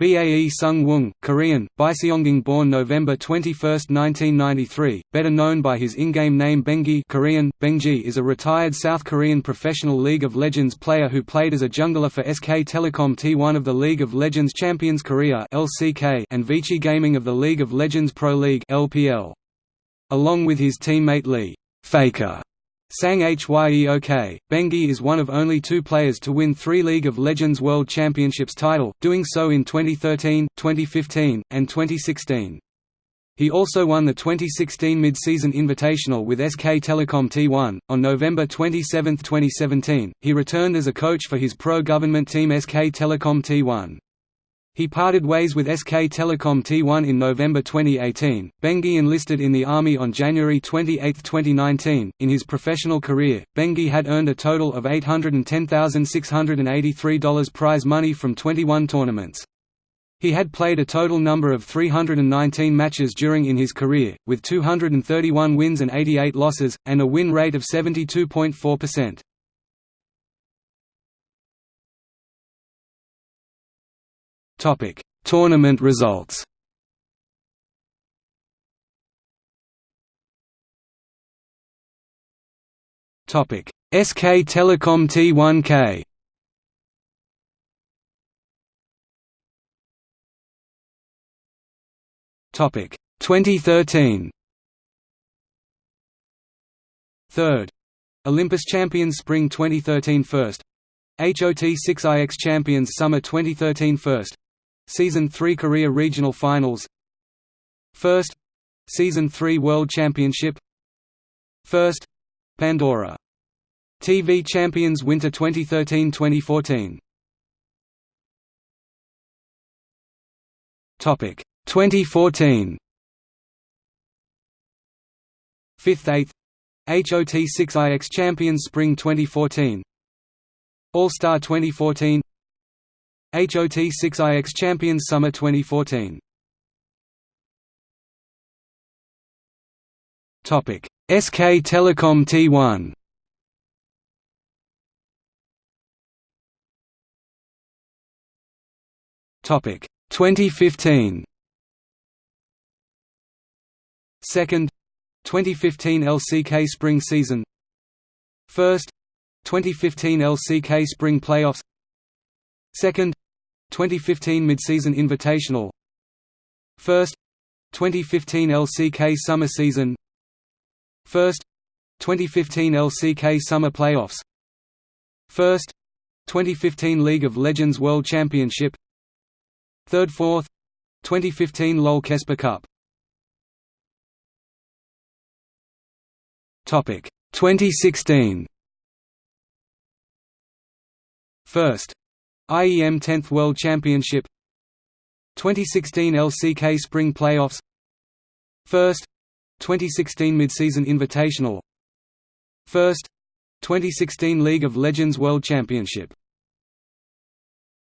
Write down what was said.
Bae Sung Woong, Korean, Biseongging born November 21, 1993, better known by his in-game name Bengi Korean, Bengji is a retired South Korean professional League of Legends player who played as a jungler for SK Telecom T1 of the League of Legends Champions Korea LCK and Vici Gaming of the League of Legends Pro League LPL. Along with his teammate Lee Faker Sang Hyeok, Bengi is one of only two players to win three League of Legends World Championships title, doing so in 2013, 2015, and 2016. He also won the 2016 Mid-Season Invitational with SK Telecom T1. On November 27, 2017, he returned as a coach for his pro-government team SK Telecom T1. He parted ways with SK Telecom T1 in November 2018. Bengi enlisted in the Army on January 28, 2019. In his professional career, Bengi had earned a total of $810,683 prize money from 21 tournaments. He had played a total number of 319 matches during in his career, with 231 wins and 88 losses, and a win rate of 72.4%. Topic: Tournament results. Topic: SK Telecom T1K. Topic: 2013. Third. Olympus Champions Spring 2013 First. HOT6IX Champions Summer 2013 First. Season 3 Korea Regional Finals. First. Season 3 World Championship. First. Pandora. TV Champions Winter 2013-2014 Topic. 2014 Fifth 8th HOT6IX Champions Spring 2014 All-Star 2014 HOT6IX Champions Summer 2014 Topic SK Telecom T1 Topic 2015 Second 2015 LCK Spring Season. First 2015 LCK Spring Playoffs. Second 2015 Midseason Invitational. First 2015 LCK Summer Season. First 2015 LCK Summer Playoffs. First 2015 League of Legends World Championship. Third Fourth 2015 LOL KeSPA Cup. Topic 2016 First IEM 10th World Championship. 2016 LCK Spring Playoffs. First. 2016 Midseason Invitational. First. 2016 League of Legends World Championship